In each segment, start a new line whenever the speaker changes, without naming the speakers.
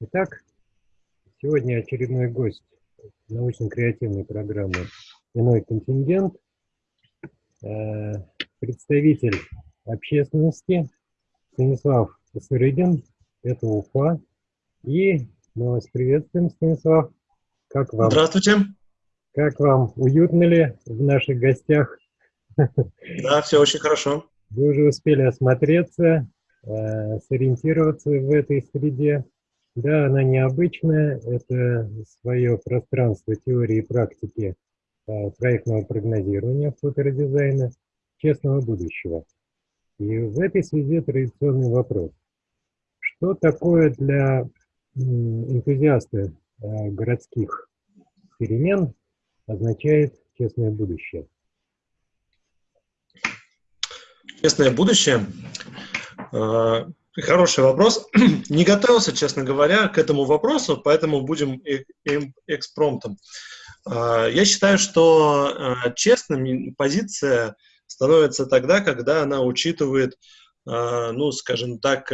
Итак, сегодня очередной гость научно-креативной программы «Иной контингент», э, представитель общественности Станислав Сырыгин, это Уфа. И мы вас приветствуем, Станислав. Как вам?
Здравствуйте.
Как вам? Уютно ли в наших гостях?
Да, все очень хорошо.
Вы уже успели осмотреться, э, сориентироваться в этой среде. Да, она необычная, это свое пространство теории и практики э, проектного прогнозирования фоторедизайна честного будущего. И в этой связи традиционный вопрос. Что такое для энтузиаста э, городских перемен означает честное будущее?
Честное будущее? Э, хороший вопрос. Не готовился, честно говоря, к этому вопросу, поэтому будем экспромтом. Э, я считаю, что э, честным позиция становится тогда, когда она учитывает, ну, скажем так,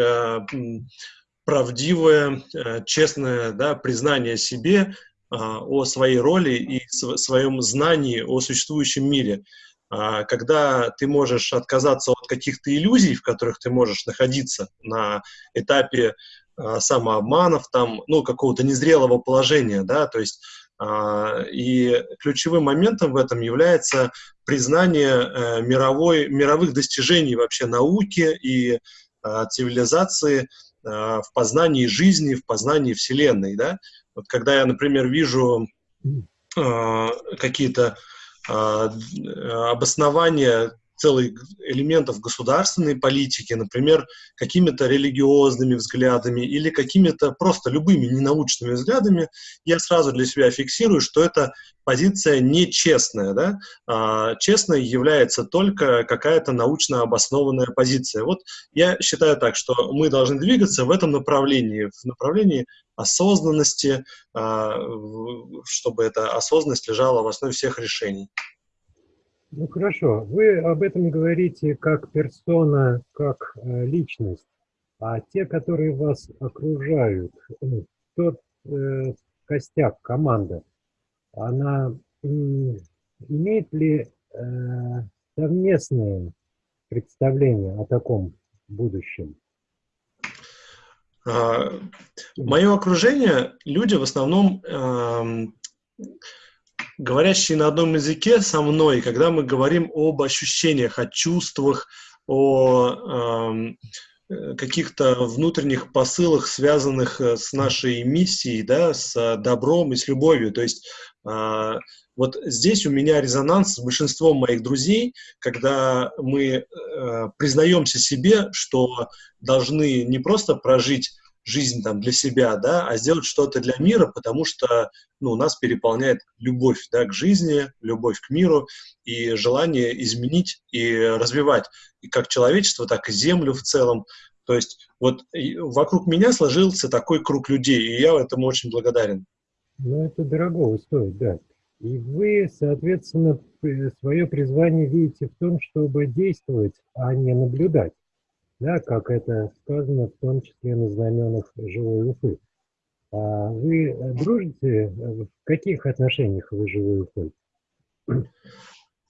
правдивое, честное да, признание себе о своей роли и своем знании о существующем мире. А, когда ты можешь отказаться от каких-то иллюзий, в которых ты можешь находиться на этапе а, самообманов, там, ну, какого-то незрелого положения, да, то есть а, и ключевым моментом в этом является признание э, мировой, мировых достижений вообще науки и цивилизации в познании жизни, в познании Вселенной, да. Вот когда я, например, вижу какие-то обоснование целых элементов государственной политики, например, какими-то религиозными взглядами или какими-то просто любыми ненаучными взглядами, я сразу для себя фиксирую, что эта позиция нечестная. Да? А, честной является только какая-то научно обоснованная позиция. Вот я считаю так, что мы должны двигаться в этом направлении, в направлении осознанности, а, чтобы эта осознанность лежала в основе всех решений.
Ну хорошо, вы об этом говорите как персона, как э, личность, а те, которые вас окружают, ну, тот э, костяк, команда, она имеет ли э, совместное представление о таком будущем?
А, мое окружение, люди в основном э, говорящие на одном языке со мной, когда мы говорим об ощущениях, о чувствах, о э, каких-то внутренних посылах, связанных э, с нашей миссией, да, с добром и с любовью. То есть э, вот здесь у меня резонанс с большинством моих друзей, когда мы э, признаемся себе, что должны не просто прожить жизнь там для себя, да, а сделать что-то для мира, потому что ну, нас переполняет любовь да, к жизни, любовь к миру и желание изменить и развивать и как человечество, так и Землю в целом. То есть вот вокруг меня сложился такой круг людей, и я этому очень благодарен.
Ну, это дорого стоит, да. И вы, соответственно, свое призвание видите в том, чтобы действовать, а не наблюдать да, как это сказано в том числе на знаменах живой Уфы. А вы э, дружите? В каких отношениях вы живой Уфой?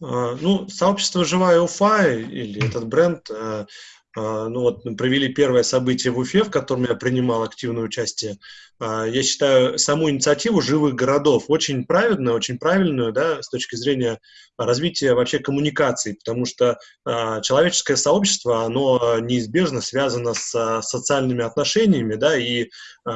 А, ну, сообщество «Живая Уфа» или этот бренд э, ну вот провели первое событие в Уфе, в котором я принимал активное участие. А, я считаю саму инициативу живых городов очень правильную, очень правильную, да, с точки зрения развития вообще коммуникаций, потому что а, человеческое сообщество, оно неизбежно связано с социальными отношениями, да, и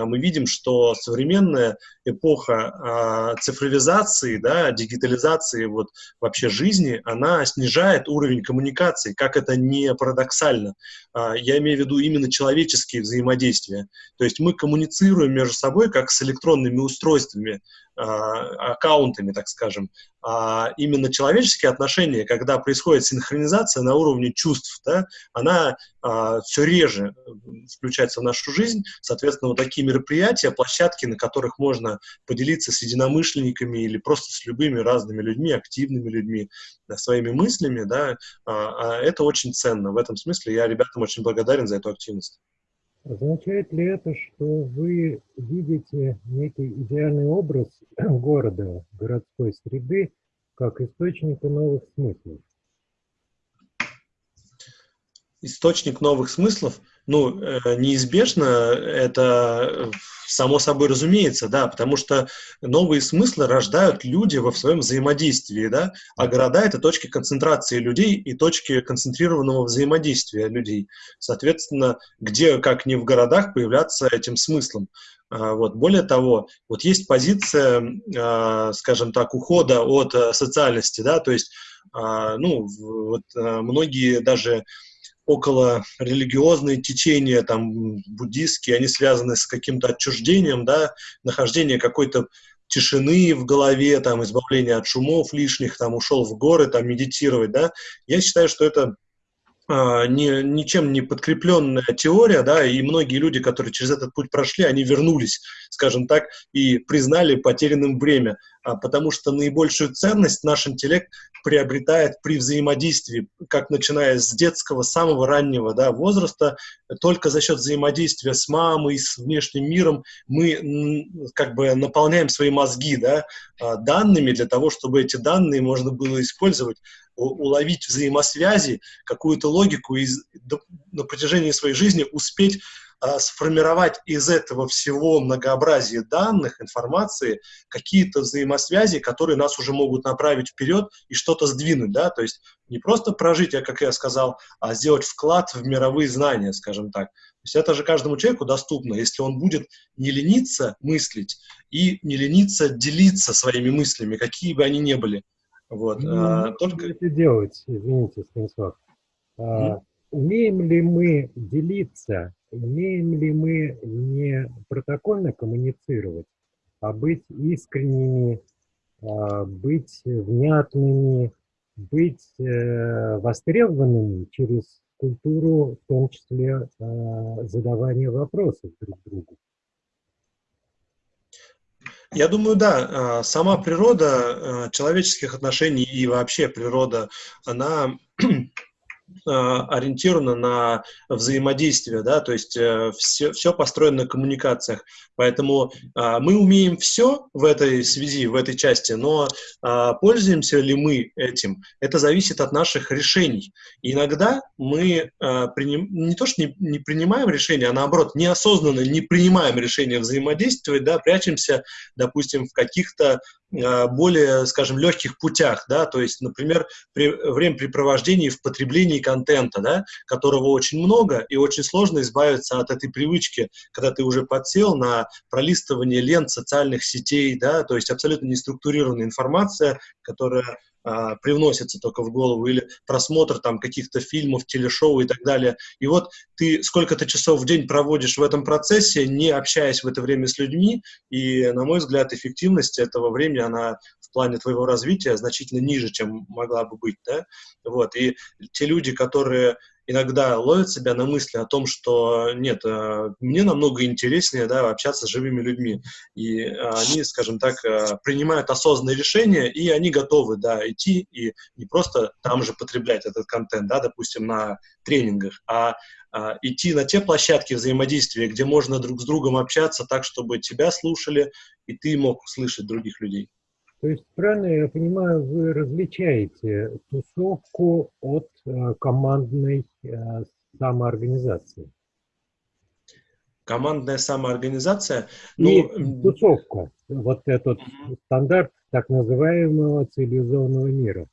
мы видим, что современная эпоха цифровизации, да, дигитализации вот вообще жизни, она снижает уровень коммуникации, как это не парадоксально. А, я имею в виду именно человеческие взаимодействия. То есть мы коммуницируем между собой как с электронными устройствами, а, аккаунтами, так скажем. А именно человеческие отношения, когда происходит синхронизация на уровне чувств, да, она а, все реже включается в нашу жизнь. Соответственно, вот такие мероприятия, площадки, на которых можно поделиться с единомышленниками или просто с любыми разными людьми, активными людьми, да, своими мыслями, да, а, а это очень ценно. В этом смысле я ребятам очень благодарен за эту активность.
Означает ли это, что вы видите некий идеальный образ города, городской среды, как источника новых смыслов?
Источник новых смыслов? Ну, э, неизбежно это само собой разумеется, да, потому что новые смыслы рождают люди во своем взаимодействии, да, а города — это точки концентрации людей и точки концентрированного взаимодействия людей. Соответственно, где, как не в городах, появляться этим смыслом. А, вот. Более того, вот есть позиция, а, скажем так, ухода от э, социальности, да, то есть, а, ну, вот э, многие даже около религиозные течения, там, буддистские, они связаны с каким-то отчуждением, да, нахождение какой-то тишины в голове, там, избавление от шумов лишних, там, ушел в горы, там, медитировать, да. Я считаю, что это не, ничем не подкрепленная теория, да, и многие люди, которые через этот путь прошли, они вернулись, скажем так, и признали потерянным время, а, потому что наибольшую ценность наш интеллект приобретает при взаимодействии, как начиная с детского, самого раннего да, возраста, только за счет взаимодействия с мамой, с внешним миром мы как бы наполняем свои мозги да, а, данными для того, чтобы эти данные можно было использовать уловить взаимосвязи, какую-то логику и на протяжении своей жизни успеть а, сформировать из этого всего многообразия данных, информации, какие-то взаимосвязи, которые нас уже могут направить вперед и что-то сдвинуть, да, то есть не просто прожить, как я сказал, а сделать вклад в мировые знания, скажем так. То есть это же каждому человеку доступно, если он будет не лениться мыслить и не лениться делиться своими мыслями, какие бы они ни были.
Вот, ну, а, только... это делать, извините, Станислав. А, умеем ли мы делиться, умеем ли мы не протокольно коммуницировать, а быть искренними, а, быть внятными, быть э, востребованными через культуру, в том числе а, задавания вопросов друг другу?
Я думаю, да, сама природа э, человеческих отношений и вообще природа, она а, ориентирована на взаимодействие, да, то есть э, все, все построено на коммуникациях. Поэтому э, мы умеем все в этой связи, в этой части, но э, пользуемся ли мы этим, это зависит от наших решений. Иногда мы э, приним, не то, что не, не принимаем решения, а наоборот, неосознанно не принимаем решения взаимодействовать, да, прячемся, допустим, в каких-то Э, более, скажем, легких путях, да, то есть, например, при времяпрепровождении в потреблении контента, да, которого очень много, и очень сложно избавиться от этой привычки, когда ты уже подсел на пролистывание лент социальных сетей, да, то есть абсолютно неструктурированная информация, которая а, привносится только в голову, или просмотр там каких-то фильмов, телешоу и так далее. И вот ты сколько-то часов в день проводишь в этом процессе, не общаясь в это время с людьми, и, на мой взгляд, эффективность этого времени, она плане твоего развития значительно ниже, чем могла бы быть, да, вот, и те люди, которые иногда ловят себя на мысли о том, что нет, э, мне намного интереснее да, общаться с живыми людьми. И они, скажем так, э, принимают осознанные решения, и они готовы да, идти и не просто там же потреблять этот контент, да, допустим, на тренингах, а, а идти на те площадки взаимодействия, где можно друг с другом общаться так, чтобы тебя слушали, и ты мог слышать других людей.
То есть, правильно я понимаю, вы различаете тусовку от э, командной э, самоорганизации?
Командная самоорганизация?
И ну, тусовка, вот этот угу. стандарт так называемого цивилизованного мира.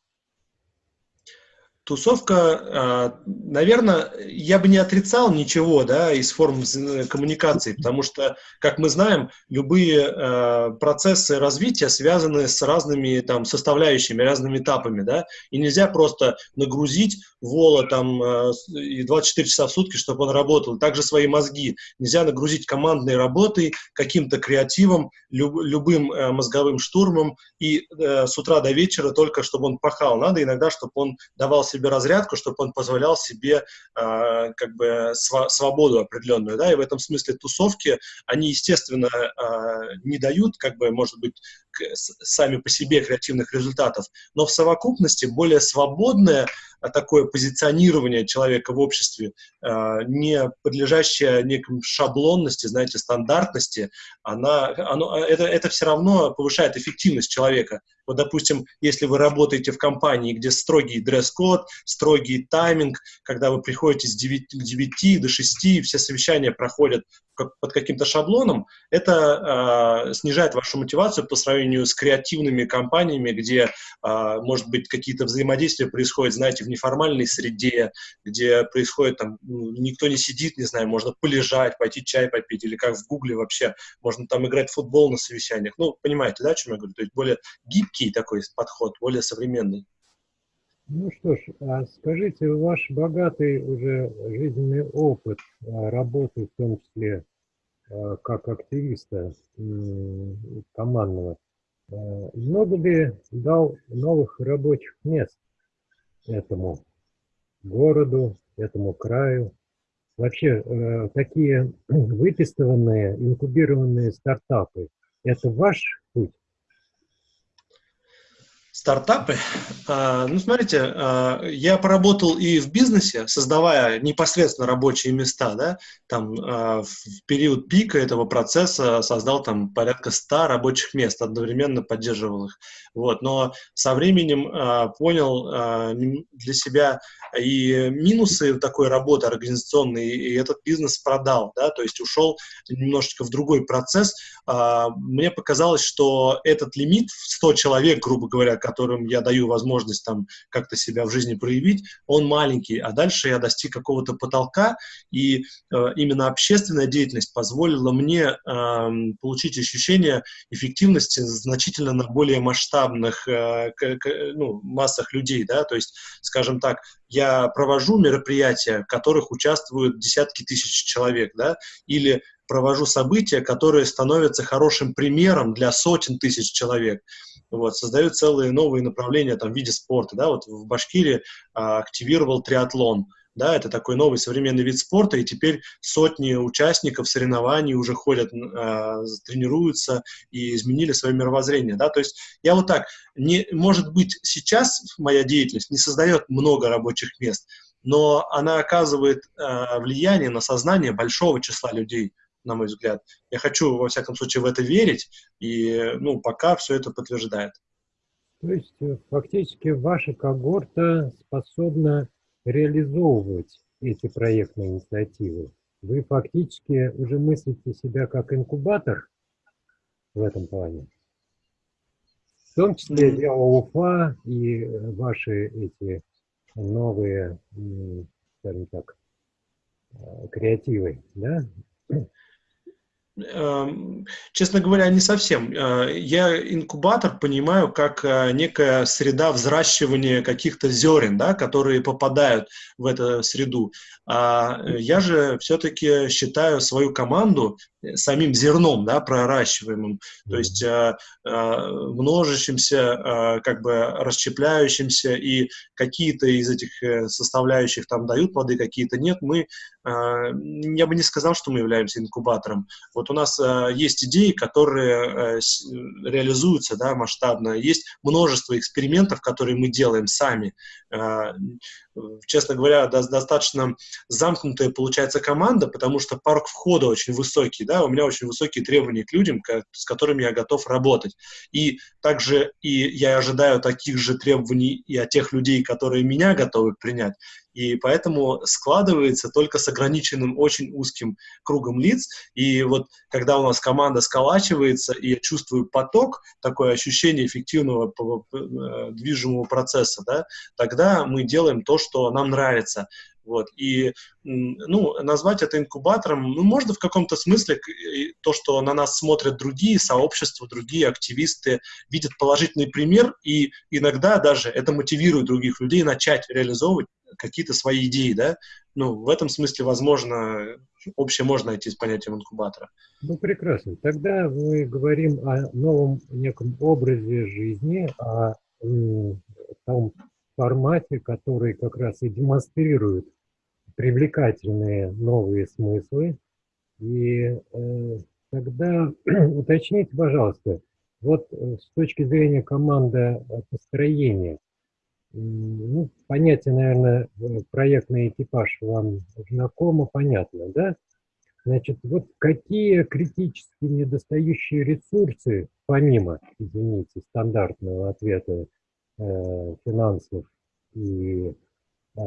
Тусовка, а, наверное, я бы не отрицал ничего да, из форм коммуникации, потому что, как мы знаем, любые а, процессы развития связаны с разными там, составляющими, разными этапами. Да, и нельзя просто нагрузить вола там, а, и 24 часа в сутки, чтобы он работал. Также свои мозги. Нельзя нагрузить командной работой, каким-то креативом, люб, любым мозговым штурмом и э, с утра до вечера только, чтобы он пахал. Надо иногда, чтобы он давал себе разрядку, чтобы он позволял себе э, как бы св свободу определенную, да, и в этом смысле тусовки, они, естественно, э, не дают, как бы, может быть, сами по себе креативных результатов, но в совокупности более свободное а, такое позиционирование человека в обществе, а, не подлежащее некой шаблонности, знаете, стандартности, она, оно, это, это все равно повышает эффективность человека. Вот, допустим, если вы работаете в компании, где строгий дресс-код, строгий тайминг, когда вы приходите с 9, к 9 до 6, все совещания проходят под каким-то шаблоном, это э, снижает вашу мотивацию по сравнению с креативными компаниями, где, э, может быть, какие-то взаимодействия происходят, знаете, в неформальной среде, где происходит там, ну, никто не сидит, не знаю, можно полежать, пойти чай попить, или как в Гугле вообще, можно там играть в футбол на совещаниях. Ну, понимаете, да, о чем я говорю? То есть более гибкий такой подход, более современный.
Ну что ж, а скажите, ваш богатый уже жизненный опыт а, работы, в том числе а, как активиста командного, много ли дал новых рабочих мест этому городу, этому краю? Вообще, э, такие выпистыванные, инкубированные стартапы, это ваш путь?
Стартапы. А, ну, смотрите, а, я поработал и в бизнесе, создавая непосредственно рабочие места, да, там а, в период пика этого процесса создал там порядка 100 рабочих мест, одновременно поддерживал их. Вот, но со временем понял для себя и минусы такой работы организационной, и этот бизнес продал, да, то есть ушел немножечко в другой процесс. Мне показалось, что этот лимит в 100 человек, грубо говоря, которым я даю возможность там как-то себя в жизни проявить, он маленький, а дальше я достиг какого-то потолка, и э, именно общественная деятельность позволила мне э, получить ощущение эффективности значительно на более масштабных э, к, ну, массах людей, да, то есть, скажем так, я провожу мероприятия, в которых участвуют десятки тысяч человек, да, или провожу события, которые становятся хорошим примером для сотен тысяч человек вот, создают целые новые направления там, в виде спорта. Да? Вот в Башкирии а, активировал триатлон. Да, это такой новый современный вид спорта, и теперь сотни участников соревнований уже ходят, э, тренируются и изменили свое мировоззрение. Да? То есть я вот так, не, может быть, сейчас моя деятельность не создает много рабочих мест, но она оказывает э, влияние на сознание большого числа людей на мой взгляд. Я хочу, во всяком случае, в это верить, и, ну, пока все это подтверждает.
То есть, э, фактически, ваша когорта способна реализовывать эти проектные инициативы. Вы фактически уже мыслите себя как инкубатор в этом плане. В том числе для ОУФА и ваши эти новые, скажем так, э, креативы, да?
Эм, честно говоря, не совсем. Э, я инкубатор понимаю как э, некая среда взращивания каких-то зерен, да, которые попадают в эту среду. А я же все-таки считаю свою команду Э, самим зерном, да, проращиваемым, то есть э, э, множащимся, э, как бы расщепляющимся, и какие-то из этих э, составляющих там дают плоды, какие-то нет, мы, э, я бы не сказал, что мы являемся инкубатором. Вот у нас э, есть идеи, которые э, реализуются, да, масштабно, есть множество экспериментов, которые мы делаем сами, э, честно говоря, достаточно замкнутая получается команда, потому что парк входа очень высокий, да, у меня очень высокие требования к людям, с которыми я готов работать. И также и я ожидаю таких же требований и от тех людей, которые меня готовы принять и поэтому складывается только с ограниченным очень узким кругом лиц, и вот когда у нас команда сколачивается, и я чувствую поток, такое ощущение эффективного э, движимого процесса, да, тогда мы делаем то, что нам нравится. Вот. И ну, назвать это инкубатором, ну, можно в каком-то смысле то, что на нас смотрят другие сообщества, другие активисты, видят положительный пример, и иногда даже это мотивирует других людей начать реализовывать какие-то свои идеи, да, ну, в этом смысле, возможно, общее можно найти с понятием инкубатора.
Ну, прекрасно. Тогда мы говорим о новом неком образе жизни, о том формате, который как раз и демонстрирует привлекательные новые смыслы. И э, тогда уточните, пожалуйста, Вот э, с точки зрения команды построения, ну, понятие, наверное, проектный экипаж вам знакомо, понятно, да? Значит, вот какие критически недостающие ресурсы, помимо, извините, стандартного ответа э, финансов и э,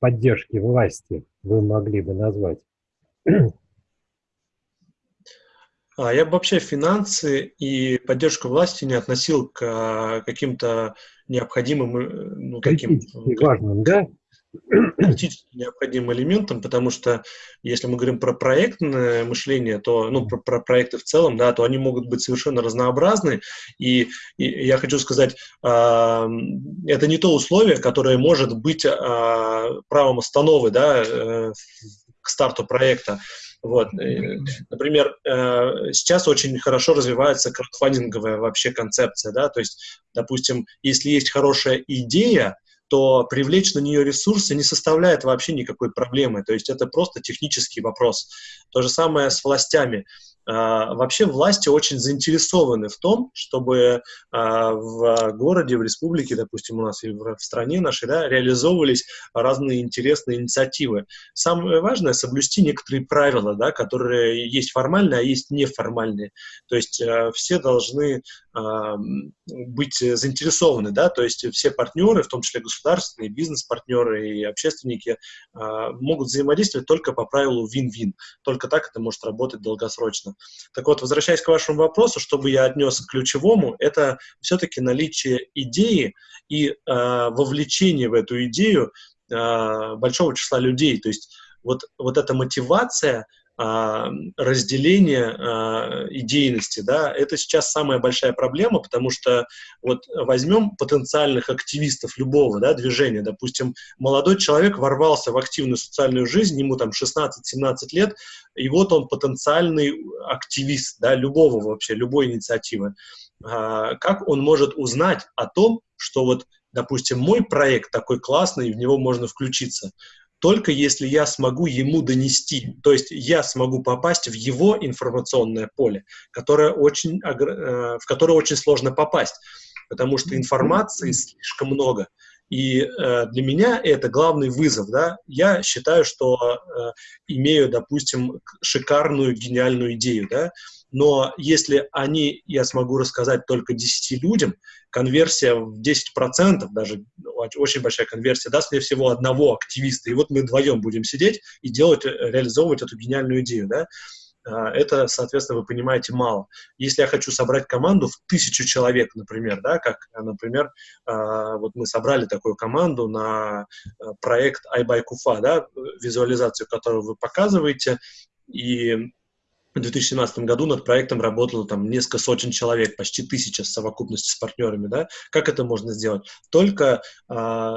поддержки власти, вы могли бы назвать?
А я бы вообще финансы и поддержку власти не относил к а, каким-то необходимым, э, ну, таким...
важным, да?
Критически необходимым элементом, потому что если мы говорим про проектное мышление, то, ну, про, про проекты в целом, да, то они могут быть совершенно разнообразны, и, и я хочу сказать, э, это не то условие, которое может быть э, правом остановы, да, э, к старту проекта. Вот. Например, э, сейчас очень хорошо развивается краудфандинговая вообще концепция, да, то есть, допустим, если есть хорошая идея, то привлечь на нее ресурсы не составляет вообще никакой проблемы. То есть это просто технический вопрос. То же самое с властями. А, вообще власти очень заинтересованы в том, чтобы а, в городе, в республике, допустим, у нас и в стране нашей, да, реализовывались разные интересные инициативы. Самое важное — соблюсти некоторые правила, да, которые есть формальные, а есть неформальные. То есть э, все должны а, быть заинтересованы, да, то есть все партнеры, в том числе государственные, бизнес-партнеры и общественники, могут взаимодействовать только по правилу вин-вин. Только так это может работать долгосрочно. Так вот, возвращаясь к вашему вопросу, чтобы я отнес к ключевому, это все-таки наличие идеи и э, вовлечение в эту идею э, большого числа людей. То есть вот, вот эта мотивация – а, разделение а, идейности, да, это сейчас самая большая проблема, потому что вот возьмем потенциальных активистов любого, да, движения, допустим, молодой человек ворвался в активную социальную жизнь, ему там 16-17 лет, и вот он потенциальный активист, да, любого вообще, любой инициативы. А, как он может узнать о том, что вот, допустим, мой проект такой классный, в него можно включиться? Только если я смогу ему донести, то есть я смогу попасть в его информационное поле, которое очень, э, в которое очень сложно попасть, потому что информации слишком много. И э, для меня это главный вызов. Да? Я считаю, что э, имею, допустим, шикарную, гениальную идею. Да? Но если они, я смогу рассказать только 10 людям, конверсия в 10%, даже очень большая конверсия, даст мне всего одного активиста, и вот мы вдвоем будем сидеть и делать, реализовывать эту гениальную идею, да, а, это, соответственно, вы понимаете, мало. Если я хочу собрать команду в тысячу человек, например, да, как, например, а, вот мы собрали такую команду на а, проект iBuyKufa, да, визуализацию, которую вы показываете, и в 2017 году над проектом работало там несколько сотен человек, почти тысяча в совокупности с партнерами, да. Как это можно сделать? Только э,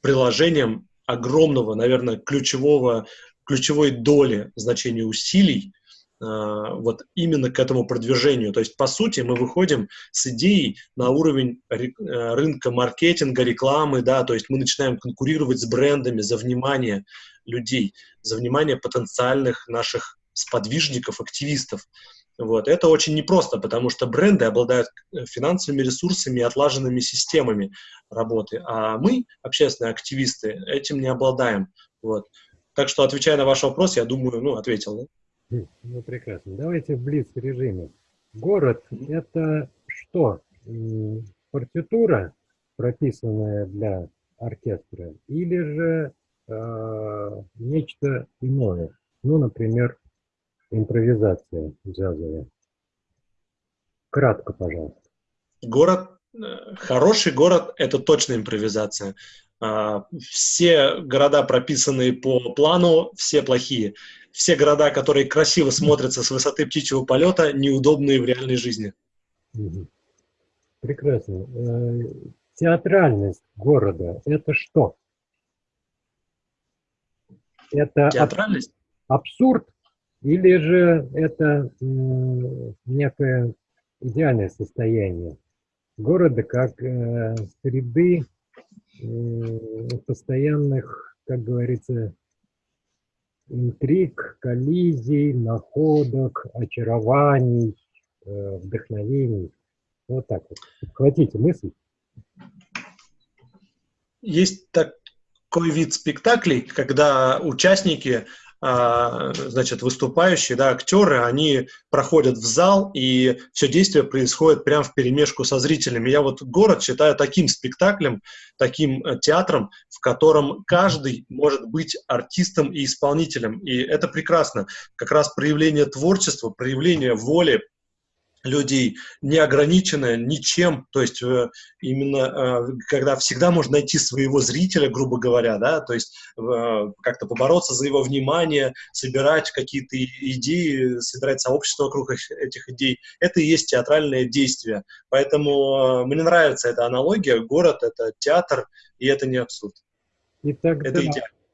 приложением огромного, наверное, ключевого, ключевой доли значения усилий э, вот именно к этому продвижению. То есть, по сути, мы выходим с идеей на уровень рынка маркетинга, рекламы, да, то есть мы начинаем конкурировать с брендами за внимание людей, за внимание потенциальных наших сподвижников, активистов. Вот. Это очень непросто, потому что бренды обладают э, финансовыми ресурсами и отлаженными системами работы, а мы, общественные активисты, этим не обладаем. Вот. Так что, отвечая на ваш вопрос, я думаю, ну, ответил. Да?
Хм, ну, прекрасно. Давайте в блиц-режиме. Город – это что? Партитура, прописанная для оркестра, или же э, нечто иное? Ну, например, импровизация джазовая. Кратко, пожалуйста.
Город, э, хороший город – это точно импровизация. А, все города, прописанные по плану, все плохие. Все города, которые красиво смотрятся с высоты птичьего полета, неудобные в реальной жизни.
Прекрасно. Э, театральность города – это что?
Это Театральность?
абсурд или же это некое идеальное состояние города как э, среды постоянных, как говорится, интриг, коллизий, находок, очарований, э, вдохновений. Вот так вот. Хватите мысль.
Есть такой вид спектаклей, когда участники значит, выступающие, да, актеры, они проходят в зал, и все действие происходит прямо в перемешку со зрителями. Я вот город считаю таким спектаклем, таким э, театром, в котором каждый может быть артистом и исполнителем. И это прекрасно. Как раз проявление творчества, проявление воли, людей не ограничено ничем, то есть э, именно э, когда всегда можно найти своего зрителя, грубо говоря, да, то есть э, как-то побороться за его внимание, собирать какие-то идеи, собирать сообщество вокруг этих идей, это и есть театральное действие. Поэтому мне нравится эта аналогия, город — это театр, и это не абсурд.
И тогда это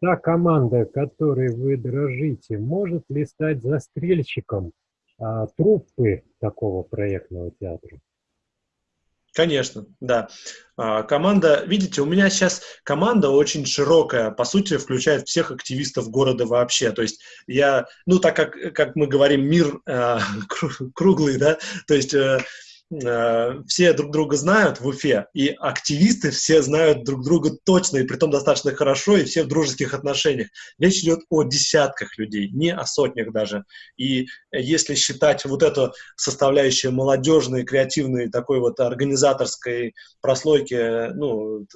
та команда, которой вы дрожите, может ли стать застрельщиком а, труппы такого проектного театра?
Конечно, да. А, команда, видите, у меня сейчас команда очень широкая, по сути, включает всех активистов города вообще. То есть я, ну, так как, как мы говорим, мир э, круглый, да, то есть э, Э, все друг друга знают в Уфе, и активисты все знают друг друга точно, и при том достаточно хорошо, и все в дружеских отношениях. Речь идет о десятках людей, не о сотнях даже. И если считать вот эту составляющую молодежной, креативной, такой вот организаторской прослойки, ну,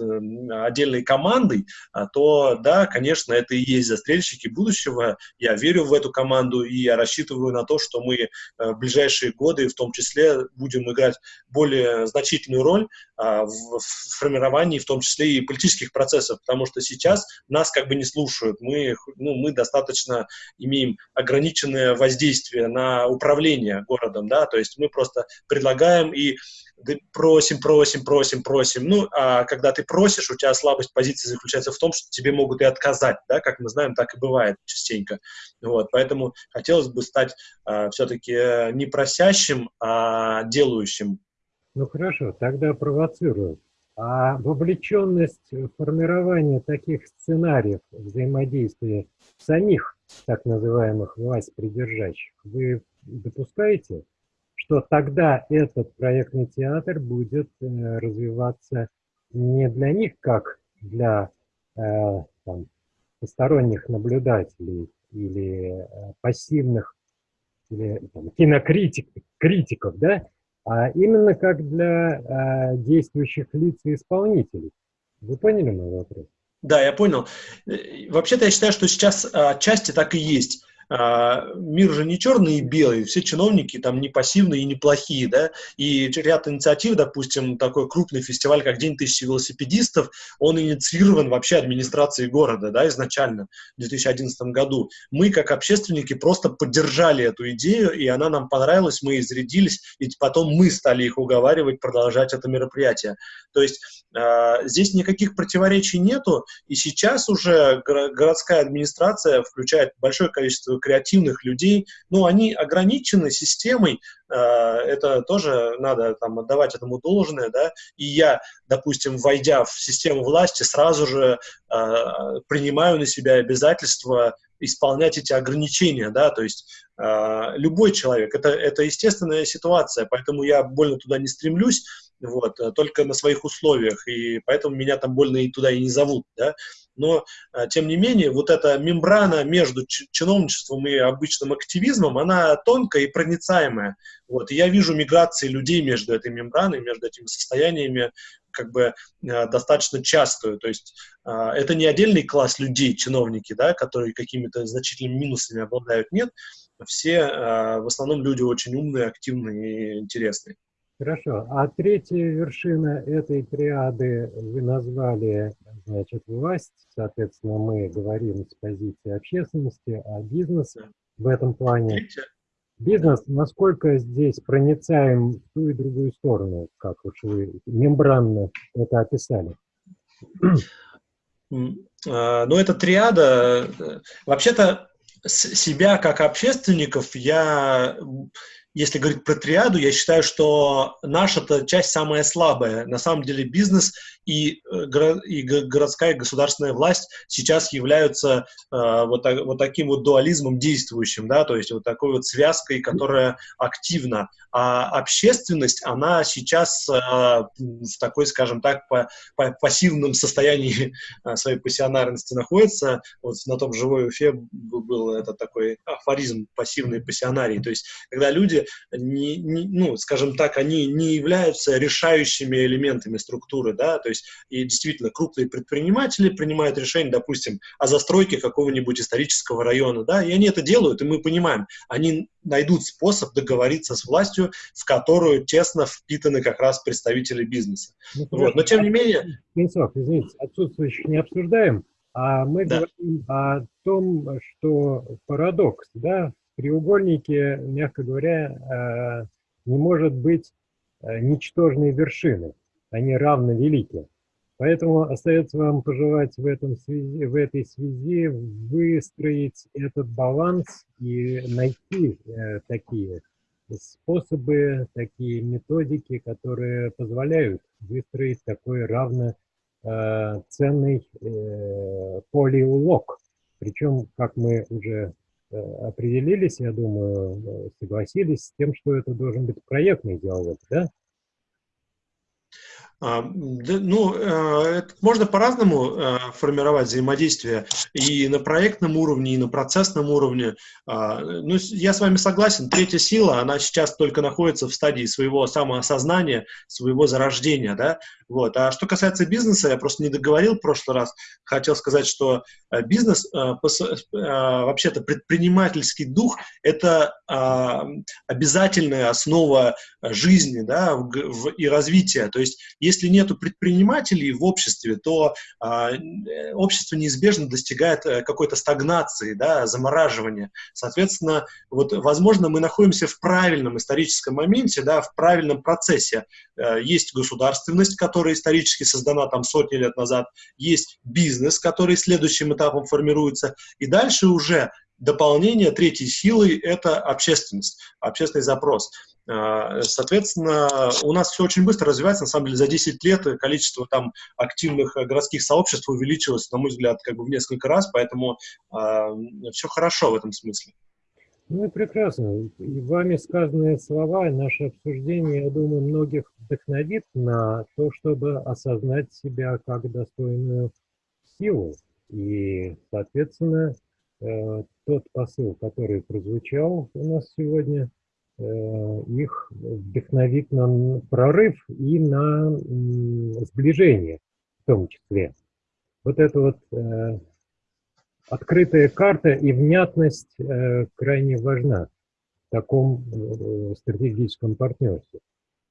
отдельной командой, а, то, да, конечно, это и есть застрельщики будущего. Я верю в эту команду, и я рассчитываю на то, что мы э, в ближайшие годы, в том числе, будем играть играть более значительную роль а, в, в формировании, в том числе и политических процессов, потому что сейчас нас как бы не слушают. Мы, ну, мы достаточно имеем ограниченное воздействие на управление городом, да, то есть мы просто предлагаем и просим, просим, просим, просим. Ну, а когда ты просишь, у тебя слабость позиции заключается в том, что тебе могут и отказать, да, как мы знаем, так и бывает частенько. Вот, поэтому хотелось бы стать а, все-таки не просящим, а делающим.
Ну, хорошо, тогда провоцирую. А вовлеченность в формирование таких сценариев взаимодействия самих так называемых власть придержащих вы допускаете? Что тогда этот проектный театр будет э, развиваться не для них, как для э, там, посторонних наблюдателей или э, пассивных или там, кинокритиков, критиков, да, а именно как для э, действующих лиц и исполнителей. Вы поняли мой вопрос?
Да, я понял. Вообще-то я считаю, что сейчас отчасти так и есть. А, мир же не черный и белый, все чиновники там не пассивные и не плохие, да, и ряд инициатив, допустим, такой крупный фестиваль, как День тысячи велосипедистов, он инициирован вообще администрацией города, да, изначально, в 2011 году. Мы, как общественники, просто поддержали эту идею, и она нам понравилась, мы изрядились, и потом мы стали их уговаривать продолжать это мероприятие. То есть э, здесь никаких противоречий нету, и сейчас уже городская администрация включает большое количество креативных людей, ну, они ограничены системой, э, это тоже надо там отдавать этому должное, да, и я, допустим, войдя в систему власти, сразу же э, принимаю на себя обязательства исполнять эти ограничения, да, то есть э, любой человек, это, это естественная ситуация, поэтому я больно туда не стремлюсь, вот, только на своих условиях, и поэтому меня там больно и туда и не зовут, да, но, а, тем не менее, вот эта мембрана между чиновничеством и обычным активизмом, она тонкая и проницаемая. Вот. И я вижу миграции людей между этой мембраной, между этими состояниями как бы а, достаточно частую. То есть это не отдельный класс людей, чиновники, да, которые какими-то значительными минусами обладают, нет. Все в основном люди очень умные, активные и интересные.
Хорошо. А третья вершина этой триады вы назвали значит, власть, соответственно, мы говорим с позиции общественности, а бизнес в этом плане. Бизнес, насколько здесь проницаем в ту и другую сторону, как уж вы мембранно это описали?
А, ну, это триада. Вообще-то себя как общественников я если говорить про триаду, я считаю, что наша -то часть самая слабая. На самом деле бизнес и, э, и городская государственная власть сейчас являются э, вот, вот таким вот дуализмом действующим, да, то есть вот такой вот связкой, которая активна. А общественность, она сейчас э, в такой, скажем так, по, по пассивном состоянии э, своей пассионарности находится. Вот на том живой Уфе был этот такой афоризм пассивный пассионарий. То есть когда люди, не, не, ну, скажем так, они не являются решающими элементами структуры, да, то есть и действительно крупные предприниматели принимают решение, допустим, о застройке какого-нибудь исторического района, да, и они это делают, и мы понимаем, они найдут способ договориться с властью, в которую тесно впитаны как раз представители бизнеса. Ну, вот. Но тем не менее...
Венцов, извините, отсутствующих не обсуждаем, а мы да. говорим о том, что парадокс, да, треугольнике, мягко говоря, э, не может быть э, ничтожной вершины, они равно велики. Поэтому остается вам пожелать в, этом связи, в этой связи выстроить этот баланс и найти э, такие способы, такие методики, которые позволяют выстроить такой равноценный э, полиулог. Причем, как мы уже определились, я думаю, э, согласились с тем, что это должен быть проектный диалог, да?
А, ну, э, можно по-разному э, формировать взаимодействие и на проектном уровне, и на процессном уровне. А, ну, я с вами согласен, третья сила, она сейчас только находится в стадии своего самоосознания, своего зарождения, да, вот. А что касается бизнеса, я просто не договорил в прошлый раз, хотел сказать, что э, бизнес, вообще-то предпринимательский дух – это а, обязательная основа жизни, да, и развития, то есть если нет предпринимателей в обществе, то а, э, общество неизбежно достигает э, какой-то стагнации, да, замораживания. Соответственно, вот, возможно, мы находимся в правильном историческом моменте, да, в правильном процессе. Э, есть государственность, которая исторически создана там сотни лет назад, есть бизнес, который следующим этапом формируется, и дальше уже дополнение третьей силы – это общественность, общественный запрос. А, соответственно, у нас все очень быстро развивается. На самом деле, за 10 лет количество там активных э, городских сообществ увеличилось, на мой взгляд, как бы в несколько раз, поэтому э, все хорошо в этом смысле.
Ну и прекрасно. И вами сказанные слова, наше обсуждение, я думаю, многих вдохновит на то, чтобы осознать себя как достойную силу. И, соответственно, э, тот посыл, который прозвучал у нас сегодня – их вдохновит на прорыв и на сближение в том числе. Вот эта вот э, открытая карта и внятность э, крайне важна в таком стратегическом партнерстве.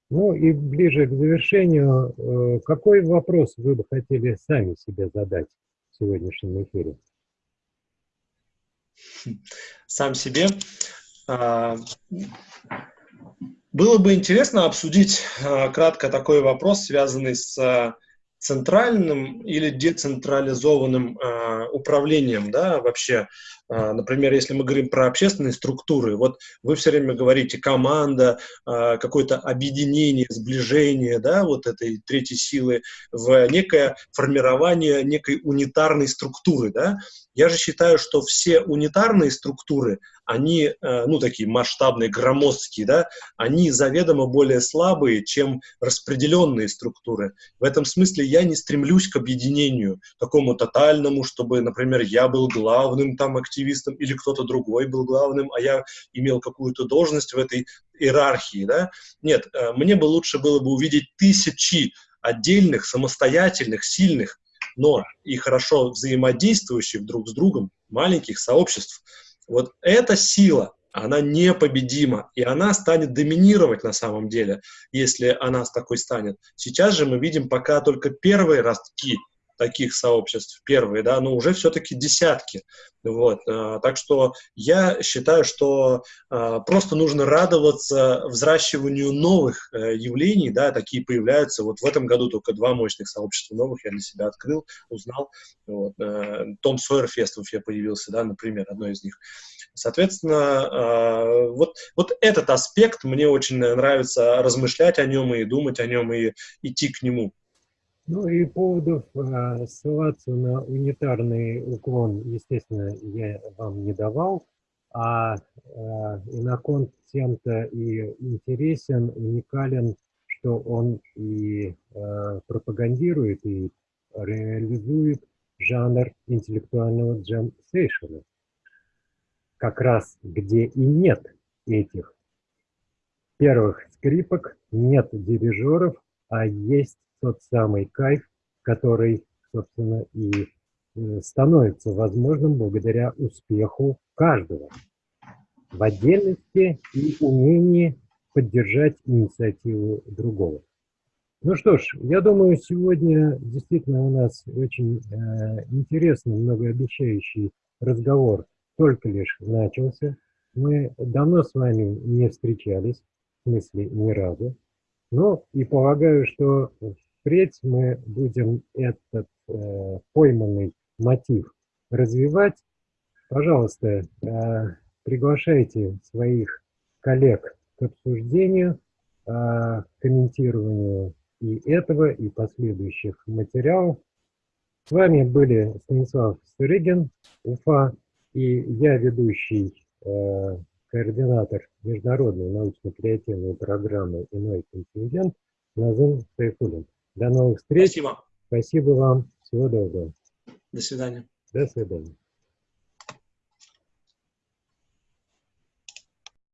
Ну и ближе к завершению, какой вопрос вы бы хотели сами себе задать в сегодняшнем эфире?
Сам себе? А, было бы интересно обсудить а, кратко такой вопрос, связанный с а, центральным или децентрализованным управлением, да, вообще например, если мы говорим про общественные структуры, вот вы все время говорите команда, а, какое-то объединение, сближение, да, вот этой третьей силы в некое формирование некой унитарной структуры, да. Я же считаю, что все унитарные структуры, они, э, ну, такие масштабные, громоздкие, да, они заведомо более слабые, чем распределенные структуры. В этом смысле я не стремлюсь к объединению такому тотальному, чтобы, например, я был главным там активистом, активистом, или кто-то другой был главным, а я имел какую-то должность в этой иерархии, да? Нет, э, мне бы лучше было бы увидеть тысячи отдельных, самостоятельных, сильных, но и хорошо взаимодействующих друг с другом маленьких сообществ. Вот эта сила, она непобедима, и она станет доминировать на самом деле, если она такой станет. Сейчас же мы видим пока только первые ростки таких сообществ, первые, да, но уже все-таки десятки. Вот. Э, так что я считаю, что э, просто нужно радоваться взращиванию новых э, явлений, да, такие появляются. Вот в этом году только два мощных сообщества новых я для себя открыл, узнал. Вот. Том Сойер Фест в появился, да, например, одно из них. Соответственно, вот, вот этот аспект мне очень нравится размышлять о нем и думать о нем и идти к нему.
Ну и поводов э, ссылаться на унитарный уклон, естественно, я вам не давал, а э, иноконт тем-то и интересен, уникален, что он и э, пропагандирует, и реализует жанр интеллектуального джем-сейшена. Как раз где и нет этих первых скрипок, нет дирижеров, а есть тот самый кайф, который, собственно, и э, становится возможным благодаря успеху каждого в отдельности и умении поддержать инициативу другого. Ну что ж, я думаю, сегодня действительно у нас очень э, интересный, многообещающий разговор только лишь начался. Мы давно с вами не встречались, в смысле ни разу. Ну и полагаю, что впредь мы будем этот э, пойманный мотив развивать. Пожалуйста, э, приглашайте своих коллег к обсуждению, э, комментированию и этого, и последующих материалов. С вами были Станислав Сырыгин, Уфа, и я ведущий, э, координатор международной научно-креативной программы «Иной контингент» Назым Сайфулин. До новых встреч.
Спасибо.
Спасибо вам. Всего доброго.
До свидания.
До свидания.